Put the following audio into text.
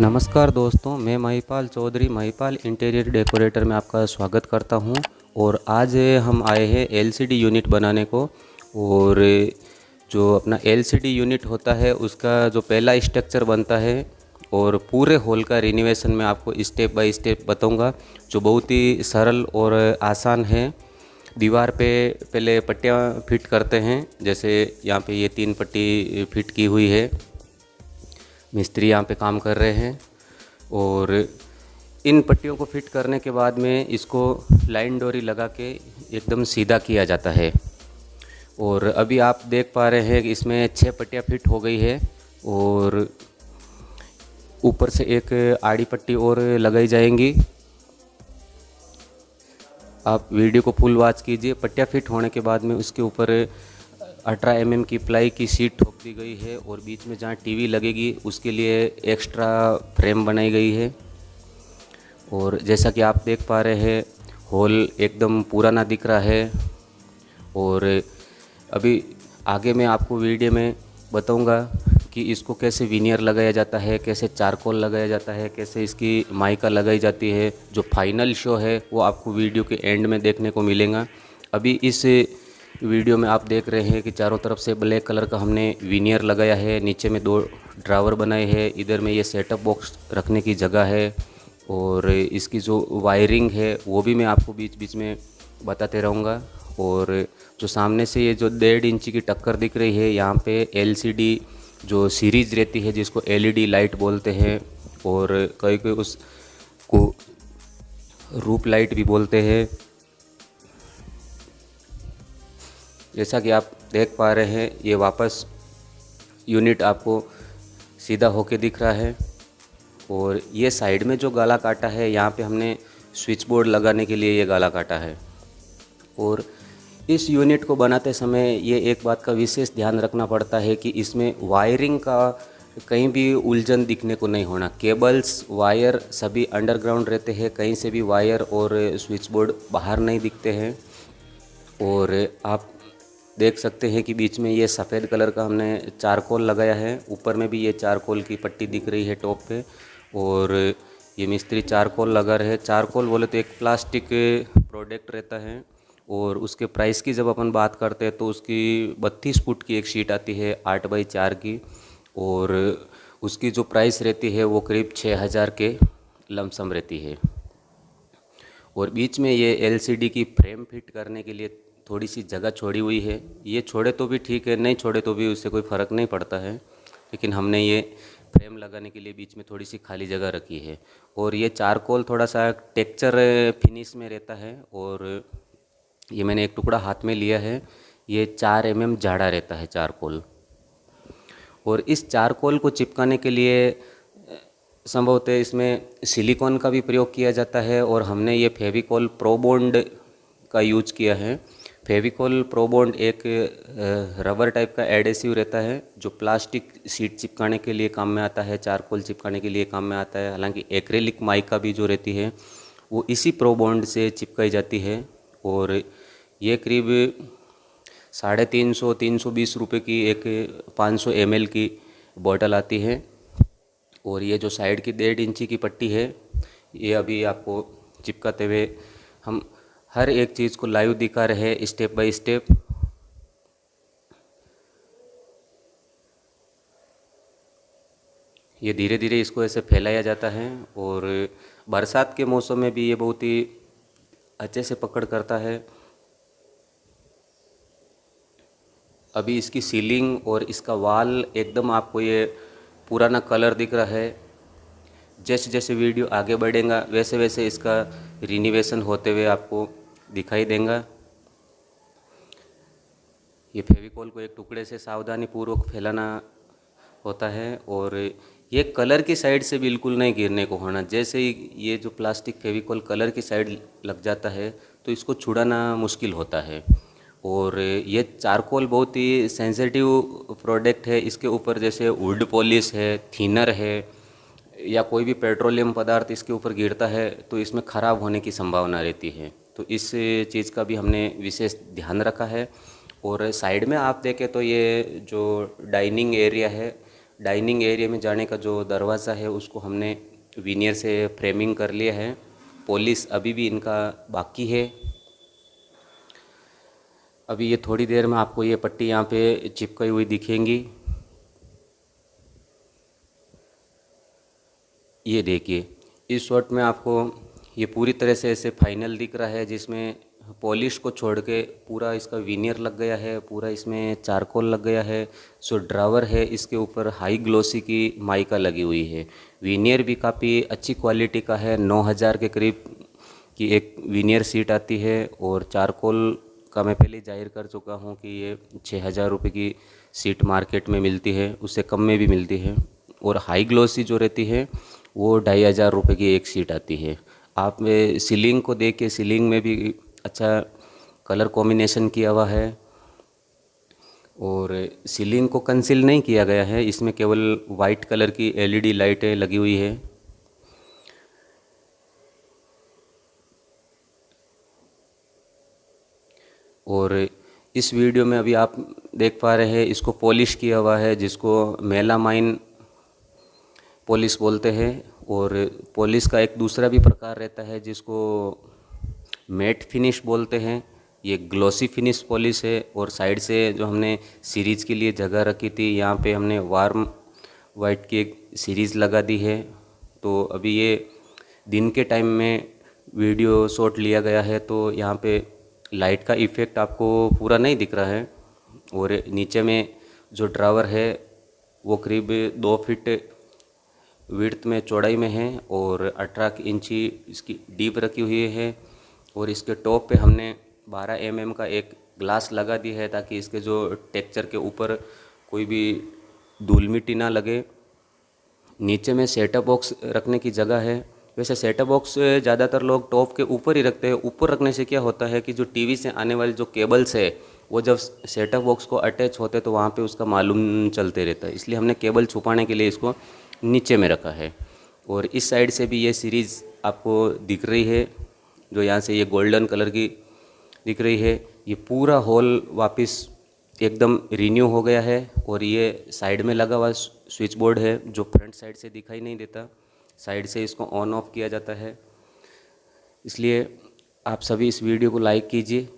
नमस्कार दोस्तों, मैं महिपाल चौधरी, महिपाल इंटीरियर डेकोरेटर में आपका स्वागत करता हूँ। और आज हम आए हैं एलसीडी यूनिट बनाने को। और जो अपना एलसीडी यूनिट होता है, उसका जो पहला स्ट्रक्चर बनता है, और पूरे हॉल का रिनोवेशन में आपको स्टेप बाय स्टेप बताऊँगा, जो बहुत ही सरल और आसान है। दीवार पे पहले पट्टियाँ फिट करते हैं, जैसे यहाँ पे ये तीन पट्टी फिट की हुई है। मिस्त्री यहाँ पे काम कर रहे हैं और इन पट्टियों को फिट करने के बाद में इसको लाइन डोरी लगा के एकदम सीधा किया जाता है। और अभी आप देख पा रहे हैं कि इसमें छः पट्टियाँ फिट हो गई है और ऊपर से एक आड़ी पट्टी और लगाई जाएँगी। आप वीडियो को फुल वॉच कीजिए। पट्टियाँ फिट होने के बाद में उसके ऊपर अठारह एम की प्लाई की सीट ठोक दी गई है और बीच में जहाँ टीवी लगेगी, उसके लिए एक्स्ट्रा फ्रेम बनाई गई है। और जैसा कि आप देख पा रहे हैं, हॉल एकदम पुराना दिख रहा है। और अभी आगे मैं आपको वीडियो में बताऊँगा कि इसको कैसे विनियर लगाया जाता है, कैसे चारकोल लगाया जाता है, कैसे इसकी माइका लगाई जाती है। जो फाइनल शो है, वो आपको वीडियो के एंड में देखने को मिलेगा। अभी इस वीडियो में आप देख रहे हैं कि चारों तरफ़ से ब्लैक कलर का हमने विनियर लगाया है, नीचे में दो ड्रावर बनाए हैं, इधर में ये सेटअप बॉक्स रखने की जगह है और इसकी जो वायरिंग है, वो भी मैं आपको बीच बीच में बताते रहूँगा और जो सामने से ये जो डेढ़ इंची की टक्कर दिख रही है, यहाँ पे एलसीडी जो सीरीज़ रहती है, जिसको एलईडी लाइट बोलते हैं और कई कई उसको रूप लाइट भी बोलते हैं। जैसा कि आप देख पा रहे हैं, ये वापस यूनिट आपको सीधा होके दिख रहा है। और ये साइड में जो गाला काटा है, यहाँ पे हमने स्विच बोर्ड लगाने के लिए ये गाला काटा है। और इस यूनिट को बनाते समय ये एक बात का विशेष ध्यान रखना पड़ता है कि इसमें वायरिंग का कहीं भी उलझन दिखने को नहीं होना। केबल्स वायर सभी अंडरग्राउंड रहते हैं, कहीं से भी वायर और स्विच बोर्ड बाहर नहीं दिखते हैं। और आप देख सकते हैं कि बीच में ये सफ़ेद कलर का हमने चारकोल लगाया है। ऊपर में भी ये चारकोल की पट्टी दिख रही है टॉप पे और ये मिस्त्री चारकोल लगा रहे हैं। चारकोल बोले तो एक प्लास्टिक प्रोडक्ट रहता है और उसके प्राइस की जब अपन बात करते हैं तो उसकी बत्तीस फुट की एक शीट आती है, आठ बाई चार की और उसकी जो प्राइस रहती है वो करीब छः हज़ार के लमसम रहती है। और बीच में ये एलसीडी की फ्रेम फिट करने के लिए थोड़ी सी जगह छोड़ी हुई है। ये छोड़े तो भी ठीक है, नहीं छोड़े तो भी उससे कोई फ़र्क नहीं पड़ता है। लेकिन हमने ये फ्रेम लगाने के लिए बीच में थोड़ी सी खाली जगह रखी है। और ये चारकोल थोड़ा सा टेक्चर फिनिश में रहता है और ये मैंने एक टुकड़ा हाथ में लिया है। ये चार एम एम जाड़ा रहता है चारकोल। और इस चारकोल को चिपकाने के लिए, संभवतः इसमें सिलिकॉन का भी प्रयोग किया जाता है और हमने ये फेविकॉल प्रोबोंड का यूज़ किया है। फेविकॉल प्रोबोंड एक रबर टाइप का एडेसिव रहता है, जो प्लास्टिक सीट चिपकाने के लिए काम में आता है, चारकोल चिपकाने के लिए काम में आता है। हालाँकि एक्रेलिक माइका भी जो रहती है, वो इसी प्रोबोंड से चिपकाई जाती है और ये करीब साढ़े तीन सौ तीन सौ बीस रुपये की एक पाँच सौ एमएल की बॉटल आती है। और ये जो साइड की डेढ़ इंची की पट्टी है, ये अभी आपको चिपकाते हुए हम हर एक चीज़ को लाइव दिखा रहे स्टेप बाय स्टेप। ये धीरे धीरे इसको ऐसे फैलाया जाता है और बरसात के मौसम में भी ये बहुत ही अच्छे से पकड़ करता है। अभी इसकी सीलिंग और इसका वाल एकदम आपको ये पुराना कलर दिख रहा है। जैसे जैसे वीडियो आगे बढ़ेगा वैसे वैसे इसका रिनिवेशन होते हुए आपको दिखाई देगा। ये फेविकॉल को एक टुकड़े से सावधानी पूर्वक फैलाना होता है और ये कलर की साइड से बिल्कुल नहीं गिरने को होना। जैसे ही ये जो प्लास्टिक फेविकॉल कलर की साइड लग जाता है तो इसको छुड़ाना मुश्किल होता है। और ये चारकोल बहुत ही सेंसिटिव प्रोडक्ट है। इसके ऊपर जैसे वुड पॉलिश है, थीनर है, या कोई भी पेट्रोलियम पदार्थ इसके ऊपर गिरता है तो इसमें ख़राब होने की संभावना रहती है। तो इस चीज़ का भी हमने विशेष ध्यान रखा है। और साइड में आप देखें तो ये जो डाइनिंग एरिया है, डाइनिंग एरिया में जाने का जो दरवाज़ा है, उसको हमने वीनियर से फ्रेमिंग कर लिया है। पॉलिश अभी भी इनका बाकी है। अभी ये थोड़ी देर में आपको ये पट्टी यहाँ पे चिपकाई हुई दिखेंगी। ये देखिए, इस शॉट में आपको ये पूरी तरह से ऐसे फाइनल दिख रहा है, जिसमें पॉलिश को छोड़ के पूरा इसका वीनियर लग गया है, पूरा इसमें चारकोल लग गया है सो ड्रावर है, इसके ऊपर हाई ग्लोसी की माइका लगी हुई है। वीनियर भी काफ़ी अच्छी क्वालिटी का है, नौ हज़ार के करीब की एक विनियर सीट आती है, और चारकोल का मैं पहले ज़ाहिर कर चुका हूँ कि ये छः हज़ार रुपये की सीट मार्केट में मिलती है, उससे कम में भी मिलती है, और हाई ग्लोसी जो रहती है, वो ढाई हज़ार रुपये की एक सीट आती है। आप सीलिंग को देख के सीलिंग में भी अच्छा कलर कॉम्बिनेशन किया हुआ है। और सीलिंग को कंसील नहीं किया गया है, इसमें केवल वाइट कलर की एलईडी लाइटें लगी हुई है। और इस वीडियो में अभी आप देख पा रहे हैं, इसको पॉलिश किया हुआ है, जिसको मेलामाइन पॉलिश बोलते हैं। और पॉलिश का एक दूसरा भी प्रकार रहता है जिसको मैट फिनिश बोलते हैं। ये ग्लोसी फिनिश पॉलिश है और साइड से जो हमने सीरीज़ के लिए जगह रखी थी, यहाँ पे हमने वार्म वाइट की एक सीरीज़ लगा दी है। तो अभी ये दिन के टाइम में वीडियो शॉट लिया गया है तो यहाँ पे लाइट का इफ़ेक्ट आपको पूरा नहीं दिख रहा है। और नीचे में जो ड्रावर है, वो करीब दो फिट विड्थ में, चौड़ाई में है और अठारह इंची इसकी डीप रखी हुई है और इसके टॉप पे हमने 12 एम mm का एक ग्लास लगा दी है ताकि इसके जो टेक्चर के ऊपर कोई भी धूल मिट्टी ना लगे। नीचे में सेटअप बॉक्स रखने की जगह है। वैसे सेटअप बॉक्स ज़्यादातर लोग टॉप के ऊपर ही रखते हैं। ऊपर रखने से क्या होता है कि जो टीवी से आने वाले जो केबल्स है, वो जब सेटअप बॉक्स को अटैच होते तो वहाँ पे उसका मालूम चलते रहता है। इसलिए हमने केबल छुपाने के लिए इसको नीचे में रखा है। और इस साइड से भी ये सीरीज़ आपको दिख रही है, जो यहाँ से ये गोल्डन कलर की दिख रही है। ये पूरा हॉल वापस एकदम रिन्यू हो गया है और ये साइड में लगा हुआ स्विच बोर्ड है, जो फ्रंट साइड से दिखाई नहीं देता। साइड से इसको ऑन ऑफ़ किया जाता है। इसलिए आप सभी इस वीडियो को लाइक कीजिए।